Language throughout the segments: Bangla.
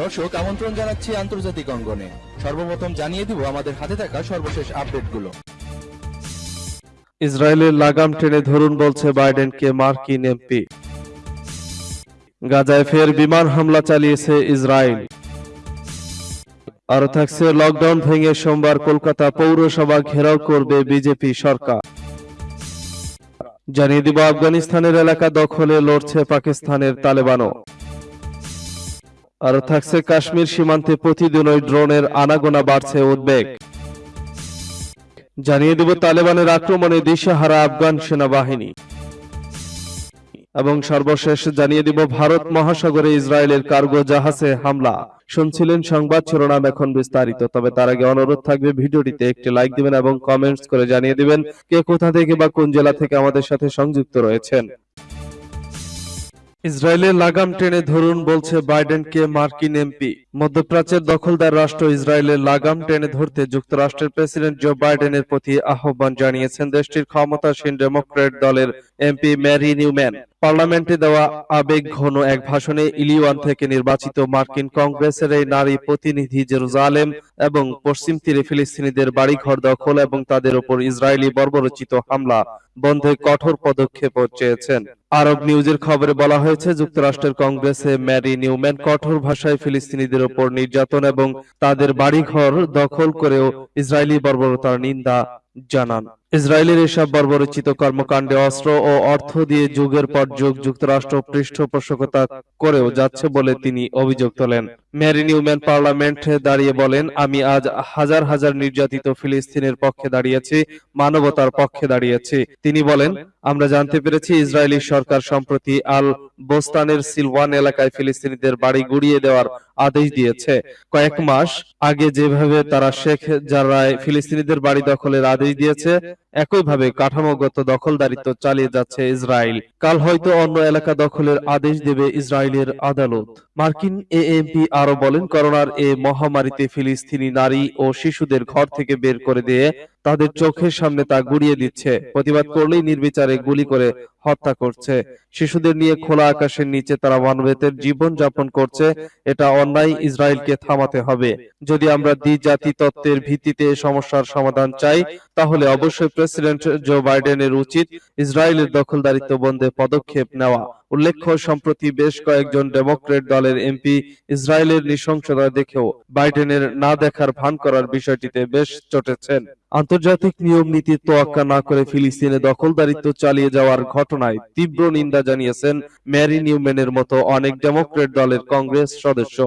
দর্শক, আমন্ত্রণ জানাচ্ছি আন্তর্জাতিক অঙ্গনে। সর্বপ্রথম জানিয়ে দিব আমাদের হাতে থাকা সর্বশেষ আপডেটগুলো। ইসরায়েলের লাগাম টেনে ধরুন বলছে বাইডেনকে মার্কিন এমপি। গাজায় ফের বিমান হামলা চালিয়েছে ইসরায়েল। আরও থাকছে, লকডাউন ভেঙে সোমবার কলকাতা পৌরসভা ঘেরাও করবে বিজেপি সরকার। জানিয়ে দিব, আফগানিস্তানের এলাকা দখলে লড়ছে পাকিস্তানের তালেবানও। আরও থাকছে কাশ্মীর সীমান্তে প্রতিদিনই ড্রোনের আনাগোনা বাড়ছে উদ্বেগ। জানিয়ে দেব, তালেবানের আক্রমণে দিশাহারা আফগান সেনাবাহিনী। এবং সর্বশেষ জানিয়ে দিব, ভারত মহাসাগরে ইসরায়েলের কার্গো জাহাজে হামলা। শুনছিলেন সংবাদ শিরোনাম এখন বিস্তারিত, তবে তার আগে অনুরোধ থাকবে ভিডিওটিতে একটি লাইক দিবেন এবং কমেন্টস করে জানিয়ে দিবেন কে কোথা থেকে বা কোন জেলা থেকে আমাদের সাথে সংযুক্ত রয়েছেন। ইসরায়েলের লাগাম টেনে ধরুন বলছে বাইডেনকে মার্কিন এমপি। মধ্যপ্রাচ্যের দখলদার রাষ্ট্র ইসরায়েলের লাগাম টেনে ধরতে যুক্তরাষ্ট্রের প্রেসিডেন্ট জো বাইডেনের প্রতি আহ্বান জানিয়েছেন দেশটির ক্ষমতাসীন ডেমোক্রেট দলের এমপি ম্যারি নিউম্যান। পার্লামেন্টে দেওয়া আবেগ ঘন এক ভাষণে ইলিওয়ান থেকে নির্বাচিত মার্কিন কংগ্রেসের এই নারী প্রতিনিধি জেরুজালেম এবং পশ্চিম তীরে ফিলিস্তিনিদের বাড়িঘর দখল এবং তাদের উপর ইসরায়েলি বর্বরচিত হামলা বন্ধে কঠোর পদক্ষেপ চেয়েছেন। আরব নিউজের খবরে বলা হয়েছে, যুক্তরাষ্ট্রের কংগ্রেসে ম্যারি নিউম্যান কঠোর ভাষায় ফিলিস্তিনিদের উপর নির্যাতন এবং তাদের বাড়িঘর দখল করেও ইসরায়েলি বর্বরতার নিন্দা জানান। ইসরায়েলের এসব বর্বরচিত কর্মকাণ্ডে অস্ত্র ও অর্থ দিয়ে যুগের পর যুগ যুক্তরাষ্ট্র পৃষ্ঠপোষকতা করেও যাচ্ছে বলে তিনি অভিযোগ তোলেন। ম্যারি নিউম্যান পার্লামেন্টে দাঁড়িয়ে বলেন, আমি আজ হাজার হাজার নির্যাতিত ফিলিস্তিনের পক্ষে দাঁড়িয়েছি, মানবতার পক্ষে দাঁড়িয়েছি। তিনি বলেন, আমরা জানতে পেরেছি ইসরায়েলি সরকার সম্প্রতি আল বোস্তানের সিলওয়ান এলাকায় ফিলিস্তিনিদের বাড়ি গুড়িয়ে দেওয়ার আদেশ দিয়েছে। কয়েক মাস আগে যেভাবে তারা শেখ জারায় ফিলিস্তিনিদের বাড়ি দখলের আদেশ দিয়েছে একইভাবে কাঠামোগত দখলদারিত্ব চালিয়ে যাচ্ছে ইসরায়েল। কাল হয়তো অন্য এলাকা দখলের আদেশ দেবে ইসরায়েলের আদালত। মার্কিন এএমপি আরও বলেন, করোনার এ মহামারীতে ফিলিস্তিনি নারী ও শিশুদের ঘর থেকে বের করে দিয়ে তাদের চোখের সামনে তা গুড়িয়ে দিচ্ছে। প্রতিবাদ করলেই নির্বিচারে গুলি করে হত্যা করছে। শিশুদের নিয়ে খোলা আকাশের নিচে তারা মানবেতের জীবন যাপন করছে। এটা অন্যায়, ইসরায়েলকে থামাতে হবে। যদি আমরা দ্বিজাতি তত্ত্বের ভিত্তিতে সমস্যার সমাধান চাই, তাহলে অবশ্যই প্রেসিডেন্ট জো বাইডেনের উচিত ইসরায়েলের দখলদারিত্ব বন্ধে পদক্ষেপ নেওয়া। উল্লেখ্য সম্প্রতি বেশ কয়েকজন ডেমোক্রেট দলের এমপি ইসরায়েলের নৃশংসতা দেখেও বাইডেনের না দেখার ভান করার বিষয়টিতে বেশ চটেছেন আন্তর্জাতিক নিয়ম নীতির তোয়াক্কা না করে ফিলিস্তিনে দখলদারিত্ব চালিয়ে যাওয়ার ঘটনায় তীব্র নিন্দা জানিয়েছেন ম্যারি নিউম্যানের মতো অনেক ডেমোক্রেট দলের কংগ্রেস সদস্য।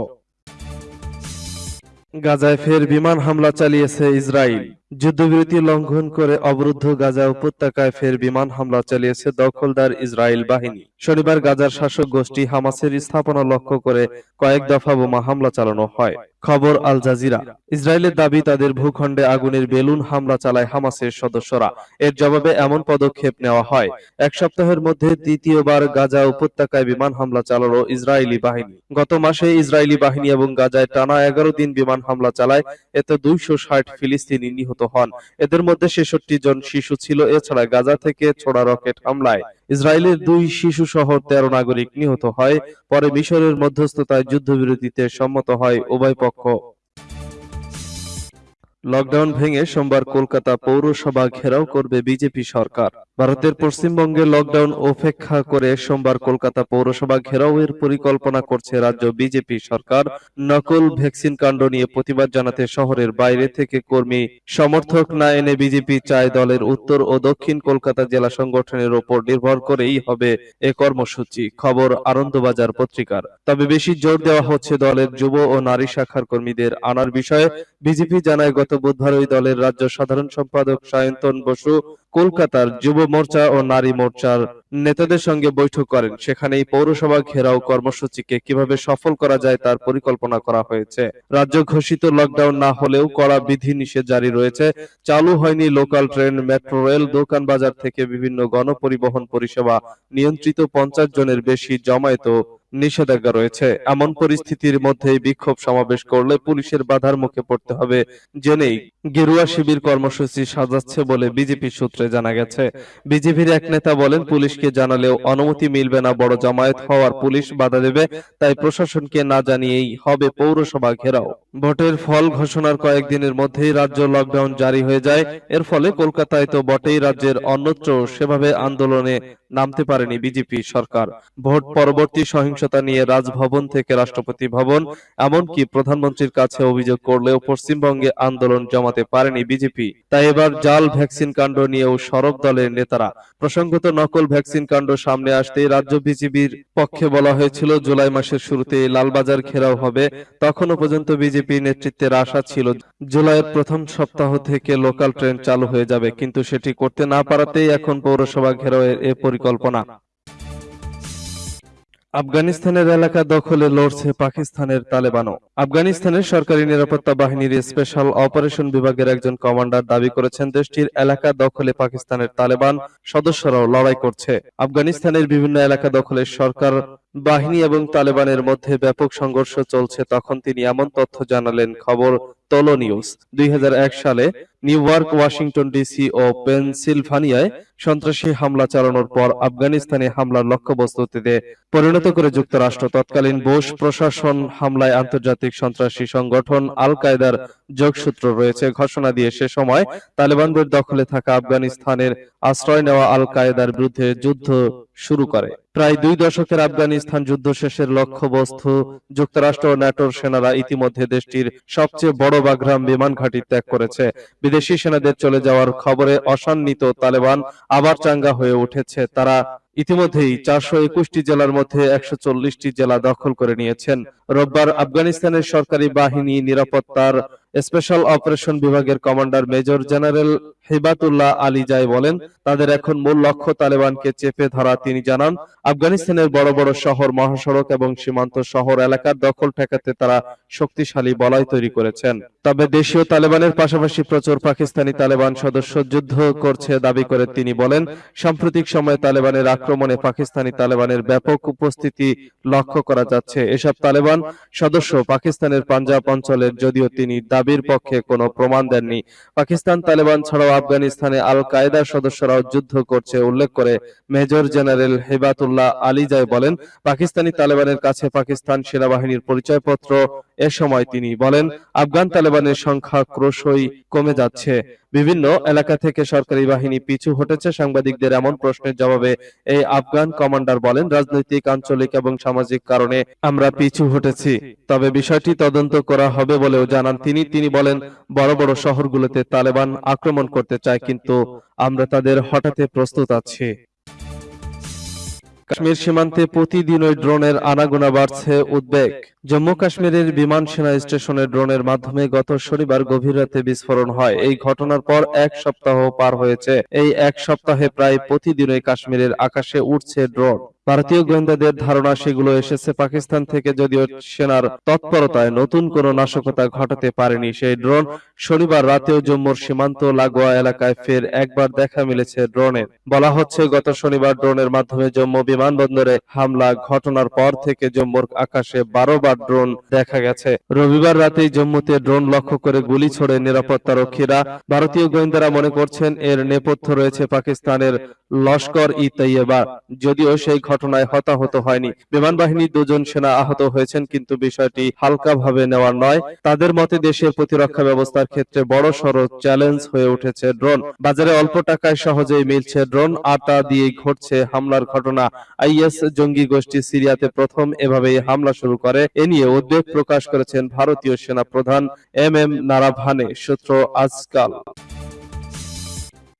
গাজায় ফের বিমান হামলা চালিয়েছে ইসরায়েল। যুদ্ধবিরতি লঙ্ঘন করে অবরুদ্ধ গাজা উপত্যকায় ফের বিমান হামলা চালিয়েছে দখলদার ইসরায়েল বাহিনী। শনিবার গাজার শাসক গোষ্ঠী হামাসের স্থাপনা লক্ষ্য করে কয়েক দফা বোমা হামলা চালানো হয়। খবর আল জাজিরা। ইসরায়েলের দাবি, তাদের ভূখণ্ডে আগুনের বেলুন হামলা চালায় হামাসের সদস্যরা। এর জবাবে এমন পদক্ষেপ নেওয়া হয়। এক সপ্তাহের মধ্যে দ্বিতীয়বার গাজা উপত্যকায় বিমান হামলা চালালো ইসরায়েলি বাহিনী। গত মাসে ইসরায়েলি বাহিনী এবং গাজায় টানা এগারো দিন বিমান হামলা চালায়। এতে দুইশো ষাট ফিলিস্তিনি নিহত হন। এদের মধ্যে ছেষট্টি জন শিশু ছিল। এছাড়া গাজা থেকে ছোড়া রকেট হামলায় ইসরায়েলের দুই শিশু সহ তেরো নাগরিক নিহত হয়। পরে মিশরের মধ্যস্থতায় যুদ্ধবিরতিতে সম্মত হয় উভয় পক্ষ। লকডাউন ভেঙে সোমবার কলকাতা পৌরসভা ঘেরাও করবে বিজেপি সরকার। ভারতের পশ্চিমবঙ্গে লকডাউন উপেক্ষা করে সোমবার কলকাতা পৌরসভা ঘেরাওয়ের পরিকল্পনা করছে রাজ্য বিজেপি সরকার। নকল ভ্যাকসিন কাণ্ড নিয়ে প্রতিবাদ জানাতে শহরের বাইরে থেকে কর্মী, সমর্থক না এনে বিজেপি চায় দলের উত্তর ও দক্ষিণ কলকাতা জেলা সংগঠনের ওপর নির্ভর করেই হবে এ কর্মসূচি, খবর আনন্দবাজার পত্রিকার। তবে বেশি জোর দেওয়া হচ্ছে দলের যুব ও নারী শাখার কর্মীদের আনার বিষয়ে। বিজেপি জানায় বুধবার ওই দলের রাজ্য সাধারণ সম্পাদক সায়ন্তন বসু কলকাতার যুব মোর্চা ও নারী মোর্চার নেতাদের সঙ্গে বৈঠক করেন। সেখানে এই পৌরসভা ঘেরাও কর্মসূচিকে কীভাবে সফল করা যায় তার পরিকল্পনা করা হয়েছে। রাজ্য ঘোষিত লকডাউন না হলেও কড়া বিধি নিষেধ জারি রয়েছে। চালু হয়নি লোকাল ট্রেন মেট্রো রেল দোকান বাজার থেকে বিভিন্ন গণপরিবহন পরিষেবা। নিয়ন্ত্রিত পঞ্চাশ জনের বেশি জমায়েত নিষেধাজ্ঞা রয়েছে। এমন পরিস্থিতির মধ্যে বিক্ষোভ সমাবেশ করলে পুলিশের বাধার মুখে পড়তে হবে। জেনেই গেরুয়া শিবির কর্মসূচি সাজাচ্ছে বলে বিজেপি সূত্রে জানা গেছে বিজেপির এক নেতা বলেন, পুলিশকে জানালেও অনুমতি মিলবে না, বড় জামায়াত হওয়ার পুলিশ বাধা দেবে, তাই প্রশাসনকে না জানিয়েই হবে পৌরসভা ঘেরাও। ভোটের ফল ঘোষণার কয়েকদিনের মধ্যেই রাজ্য লকডাউন জারি হয়ে যায়, এর ফলে কলকাতায় তো বটেই রাজ্যের অন্যত্র সেভাবে আন্দোলনে নামতে পারেনি বিজেপি সরকার। ভোট পরবর্তী সহিংসতা নিয়ে রাজভবন থেকে রাষ্ট্রপতি ভবন, এমনকি প্রধানমন্ত্রীর কাছে অভিযোগ করলেও পশ্চিমবঙ্গে আন্দোলন জমাতে পারেনি বিজেপি। তাই এবার জাল ভ্যাকসিন কাণ্ড নিয়েও সরব দলের নেতারা। প্রসঙ্গত নকল ভ্যাকসিন কাণ্ড সামনে আসতে রাজ্য বিজেপির পক্ষে বলা হয়েছিল, জুলাই মাসের শুরুতে লালবাজার ঘেরাও হবে। তখনও পর্যন্ত বিজেপি নেতৃত্বের আশা ছিল, জুলাইয়ের প্রথম সপ্তাহ থেকে লোকাল ট্রেন চালু হয়ে যাবে। কিন্তু সেটি করতে না পারাতেই এখন পৌরসভা ঘেরাওয়ের এ পরিকল্পনা। আফগানিস্তানের এলাকা দখলে লড়ছে পাকিস্তানের তালেবানও। আফগানিস্তানের সরকারি নিরাপত্তা বাহিনীর স্পেশাল অপারেশন বিভাগের একজন কমান্ডার দাবি করেছেন, দেশটির এলাকা দখলে পাকিস্তানের তালেবান সদস্যরাও লড়াই করছে। আফগানিস্তানের বিভিন্ন এলাকা দখলে সরকার বাহিনী এবং তালেবানের মধ্যে ব্যাপক সংঘর্ষ চলছে, তখন তিনি এমন তথ্য জানালেন। খবর, তোলো নিউজ, দুই সালে নিউ ইয়র্ক ওয়াশিংটন ডিসি ও পেনসিলভানিয়ায় সন্ত্রাসী হামলা চালানোর পর আফগানিস্তানে হামলার লক্ষ্যবস্তুতে পরিণত করে যুক্তরাষ্ট্র। তৎকালীন বোস প্রশাসন হামলায় আন্তর্জাতিক সন্ত্রাসী সংগঠন আল কায়দার যোগসূত্র রয়েছে। ঘোষণা দিয়ে সে সময় তালেবানদের দখলে থাকা আফগানিস্তানের আশ্রয় নেওয়া আল কায়দার বিরুদ্ধে যুদ্ধ শুরু করে। প্রায় দুই দশকের আফগানিস্তান যুদ্ধ শেষের লক্ষ্যবস্তু যুক্তরাষ্ট্র ও ন্যাটোর সেনারা ইতিমধ্যে দেশটির সবচেয়ে বড় বাগরাম বিমান ঘাঁটি ত্যাগ করেছে। বিদেশি সেনাদের চলে যাওয়ার খবরে অসান্বিত তালেবান আবার চাঙ্গা হয়ে উঠেছে। তারা ইতিমধ্যেই চারশো একুশটি জেলার মধ্যে একশো চল্লিশটি জেলা দখল করে নিয়েছেন। রোববার আফগানিস্তানের সরকারি বাহিনী নিরাপত্তার স্পেশাল অপারেশন বিভাগের commander major general Hebatullah Alizai বলেন, তাদের এখন মূল লক্ষ্য তালেবানকে চেপে ধরা। তিনি জানান, আফগানিস্তানের বড় বড় শহর, মহাসড়ক এবং সীমান্ত শহর এলাকার দখল ঠেকাতে তারা শক্তিশালী বলয় তৈরি করেছেন। তবে দেশীয় তালেবানের পাশাপাশি প্রচুর পাকিস্তানি তালেবান সদস্য যুদ্ধ করছে দাবি করে তিনি বলেন, সাম্প্রতিক সময়ে তালেবানের আক্রমণে পাকিস্তানি তালেবানের ব্যাপক উপস্থিতি লক্ষ্য করা যাচ্ছে। এসব তালেবান সদস্য পাকিস্তানের পাঞ্জাব অঞ্চলের, যদিও তিনি দাবির পক্ষে কোনো প্রমাণ দেননি। পাকিস্তান তালেবান ছাড়াও আফগানিস্তানে আল কায়দার সদস্যরাও যুদ্ধ করছে উল্লেখ করে মেজর জেনারেল হেবাতুল্লাহ আলিজাই বলেন পাকিস্তানি তালেবানের কাছে পাকিস্তান সেনাবাহিনীর পরিচয়পত্র এ সময় তিনি বলেন, আফগান তালেবানের সংখ্যা ক্রমশই কমে যাচ্ছে। বিভিন্ন এলাকা থেকে সরকারি বাহিনী পিছু হটেছে। সাংবাদিকদের এমন প্রশ্নের জবাবে এই আফগান কমান্ডার বলেন, রাজনৈতিক, আঞ্চলিক এবং সামাজিক কারণে আমরা পিছু হটেছি। তবে বিষয়টি তদন্ত করা হবে বলেও জানান তিনি। তিনি বলেন, বড় বড় শহরগুলোতে তালেবান আক্রমণ করতে চায়, কিন্তু আমরা তাদের হঠাতে প্রস্তুত আছি। কাশ্মীর সীমান্তে প্রতিদিনই ড্রোনের আনাগোনা বাড়ছে উদ্বেগ। জম্মু কাশ্মীরের বিমান সেনা স্টেশনে ড্রোনের মাধ্যমে গত শনিবার গভীর রাতে বিস্ফোরণ হয়। এই ঘটনার পর এক সপ্তাহ পার হয়েছে। এই এক সপ্তাহে প্রায় প্রতিদিনই কাশ্মীরের আকাশে উঠছে ড্রোন। ভারতীয় গোয়েন্দাদের ধারণা, সেগুলো এসেছে পাকিস্তান থেকে যদিও সেনার তৎপরতায় নতুন কোনো নাশকতা ঘটাতে পারেনি সেই ড্রোন। শনিবার রাতেও জম্মুর সীমান্ত লাগোয়া এলাকায় ফের একবার দেখা মিলেছে ড্রোনের বলা হচ্ছে, গত শনিবার ড্রোনের মাধ্যমে জম্মু বিমানবন্দরে হামলা ঘটনার পর থেকে জম্মুর আকাশে বারো বার ড্রোন দেখা গেছে। রবিবার রাতেই জম্মুতে ড্রোন লক্ষ্য করে গুলি ছোড়ে নিরাপত্তা রক্ষীরা। ভারতীয় গোয়েন্দারা মনে করছেন, এর নেপথ্য রয়েছে পাকিস্তানের লস্কর ই তৈয়বা যদিও সেই ঘটনায় হতাহত হয়নি। বিমান বাহিনীর দুজন সেনা আহত হয়েছেন, কিন্তু বিষয়টি হালকাভাবে নেওয়ার নয়। তাদের মতে দেশের প্রতিরক্ষা ব্যবস্থার ক্ষেত্রে বড় সড় চ্যালেঞ্জ হয়ে উঠেছে ড্রোন। বাজারে অল্প টাকায় সহজেই মিলছে ড্রোন, আটা তা দিয়েই ঘটছে হামলার ঘটনা। আইএস জঙ্গি গোষ্ঠী সিরিয়াতে প্রথম এভাবেই হামলা শুরু করে। এ নিয়ে উদ্বেগ প্রকাশ করেছেন ভারতীয় সেনা প্রধান এম এম নারাভানে, সূত্র আজকাল।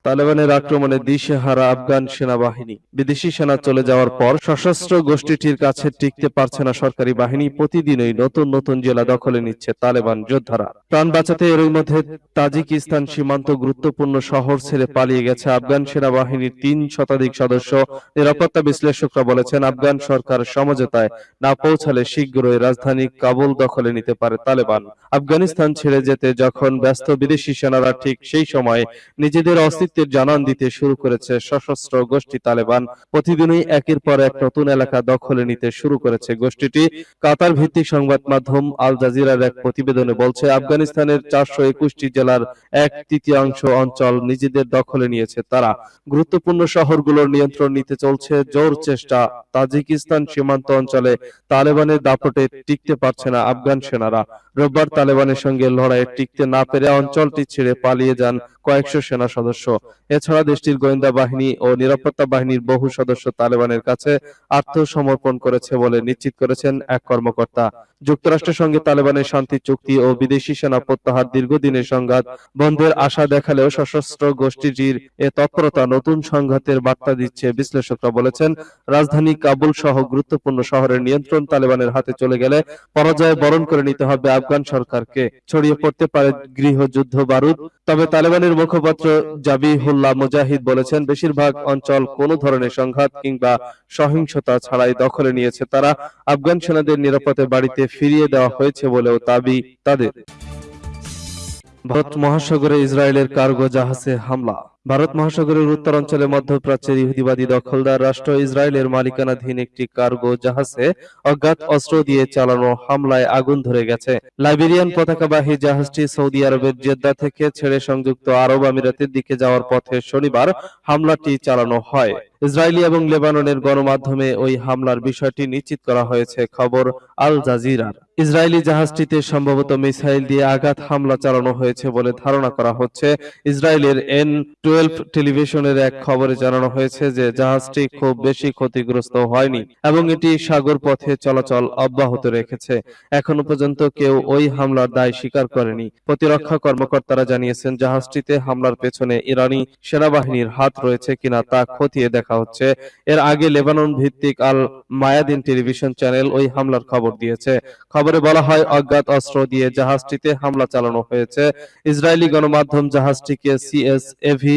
তালেবানের আক্রমণে দিশেহারা আফগান সেনাবাহিনী। বিদেশি সেনা চলে যাওয়ার পর সশস্ত্র গোষ্ঠীটির কাছে টিকতে পারছে না সরকারি বাহিনী। প্রতিদিনই নতুন নতুন জেলা দখলে নিচ্ছে তালেবান যোদ্ধারা। প্রাণ বাঁচাতে এরই মধ্যে তাজিকিস্তান সীমান্ত গুরুত্বপূর্ণ শহর ছেড়ে পালিয়ে গেছে আফগান সেনাবাহিনীর তিন শতাধিক সদস্য। নিরাপত্তা বিশ্লেষকরা বলেছেন, আফগান সরকার সমঝোতায় না পৌঁছালে শীঘ্রই রাজধানী কাবুল দখলে নিতে পারে তালেবান। আফগানিস্তান ছেড়ে যেতে যখন ব্যস্ত বিদেশি সেনারা ঠিক সেই সময় নিজেদের অস্তিত্বের জানান দিতে শুরু করেছে সশস্ত্র গোষ্ঠী তালেবান। প্রতিদিনই একের পর এক নতুন এলাকা দখলে নিতে শুরু করেছে গোষ্ঠীটি। কাতার ভিত্তিক সংবাদ মাধ্যম আল জাজিরার এক প্রতিবেদনে বলছে আফগানিস্তানের চারশো একুশটি জেলার এক তৃতীয়াংশ অঞ্চল নিজেদের দখলে নিয়েছে তারা। গুরুত্বপূর্ণ শহরগুলোর নিয়ন্ত্রণ নিতে চলছে জোর চেষ্টা। তাজিকিস্তান সীমান্ত অঞ্চলে তালেবানের দাপটে টিকতে পারছে না আফগান সেনারা। রোববার তালেবানের সঙ্গে লড়াইয়ে টিকতে না পেরে অঞ্চলটি ছেড়ে পালিয়ে যান কয়েকশো সেনা সদস্য। এছাড়া দেশটির গোয়েন্দা বাহিনী ও নিরাপত্তা বাহিনীর বহু সদস্য তালেবানের কাছে আত্মসমর্পণ করেছে বলে নিশ্চিত করেছেন এক কর্মকর্তা। যুক্তরাষ্ট্রের সঙ্গে তালেবানের শান্তি, চুক্তি ও বিদেশি সেনা প্রত্যাহার দীর্ঘদিনের সংঘাত বন্ধের আশা দেখালেও সশস্ত্র গোষ্ঠীটির এ তৎপরতা নতুন সংঘাতের বার্তা দিচ্ছে বিশ্লেষকরা বলেছেন, রাজধানী কাবুল সহ গুরুত্বপূর্ণ শহরের নিয়ন্ত্রণ তালেবানের হাতে চলে গেলে পরাজয় বরণ করে নিতে হবে আফগান সরকারকে ছড়িয়ে পড়তে পারে গৃহযুদ্ধ বারুদ। তবে তালেবানের মুখপাত্র জাবিহুল্লাহ মুজাহিদ বলেছেন, বেশিরভাগ অঞ্চল কোনো ধরনের সংঘাত কিংবা সহিংসতা ছাড়াই দখলে নিয়েছে তারা। আফগান সেনাদের নিরাপদে বাড়িতে ফিরিয়ে দেওয়া হয়েছে বলেও দাবি তাদের। ভারত মহাসাগরে ইসরায়েলের কার্গো জাহাজে হামলা। ভারত মহাসাগরের উত্তরাঞ্চলে মধ্যপ্রাচ্যের ইহুদিবাদী দখলদার রাষ্ট্র ইসরায়েলের মালিকানাধীন একটি কার্গো জাহাজে অজ্ঞাত অস্ত্র দিয়ে চালানো হামলায় আগুন ধরে গেছে। লাইবেরিয়ান পতাকাবাহী জাহাজটি সৌদি আরবের জেদ্দা থেকে ছেড়ে সংযুক্ত আরব আমিরাতের দিকে যাওয়ার পথে শনিবার হামলাটি চালানো হয়। ইসরায়েলি এবং লেবাননের গণমাধ্যমে ওই হামলার বিষয়টি নিশ্চিত করা হয়েছে, খবর আল জাজিরার। ইসরায়েলি জাহাজটিতে সম্ভবত মিসাইল দিয়ে আঘাত হামলা চালানো হয়েছে বলে ধারণা করা হচ্ছে। ইসরায়েলের এন টুয়েলভ টেলিভিশনের এক খবরে জানানো হয়েছে যে জাহাজটি খুব বেশি ক্ষতিগ্রস্ত হয়নি এবং এটি সাগর পথে চলাচল অব্যাহত রেখেছে। এখনও পর্যন্ত কেউ ওই হামলার দায় স্বীকার করেনি। প্রতিরক্ষা কর্মকর্তারা জানিয়েছেন, জাহাজটিতে হামলার পেছনে ইরানি সেনাবাহিনীর হাত রয়েছে কিনা তা খতিয়ে দেখা হচ্ছে। এর আগে লেবানন ভিত্তিক আল মায়াদিন টেলিভিশন চ্যানেল ওই হামলার খবর দিয়েছে। খবরে বলা হয়, অজ্ঞাত অস্ত্র দিয়ে জাহাজটিতে হামলা চালানো হয়েছে। ইসরায়েলি গণমাধ্যম জাহাজটিকে সিএসএভি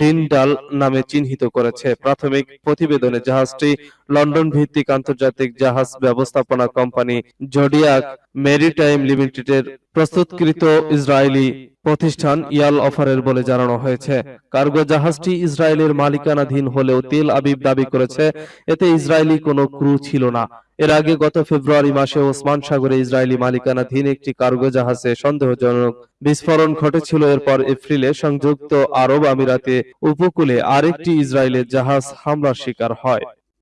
ডিনডাল নামে চিহ্নিত করেছে। প্রাথমিক প্রতিবেদনে জাহাজটি লন্ডন ভিত্তিক আন্তর্জাতিক জাহাজ ব্যবস্থাপনা কোম্পানি জোডিয়াক মেরিটাইম লিমিটেডের প্রস্তুতকৃত ইসরায়েলি প্রতিষ্ঠান ইয়াল অফারের বলে জানানো হয়েছে। কার্গো জাহাজটি ইসরায়েলের মালিকানাধীন হলেও তেল আবিব দাবি করেছে, এতে ইসরায়েলি কোনো ক্রু ছিল না। এর আগে গত ফেব্রুয়ারি মাসে ওসমান সাগরে ইসরায়েলি মালিকানাধীন একটি কার্গো জাহাজে সন্দেহজনক বিস্ফোরণ ঘটেছিল। এরপর এপ্রিলে সংযুক্ত আরব আমিরাতে উপকূলে আরেকটি ইসরায়েলের জাহাজ হামলার শিকার হয়।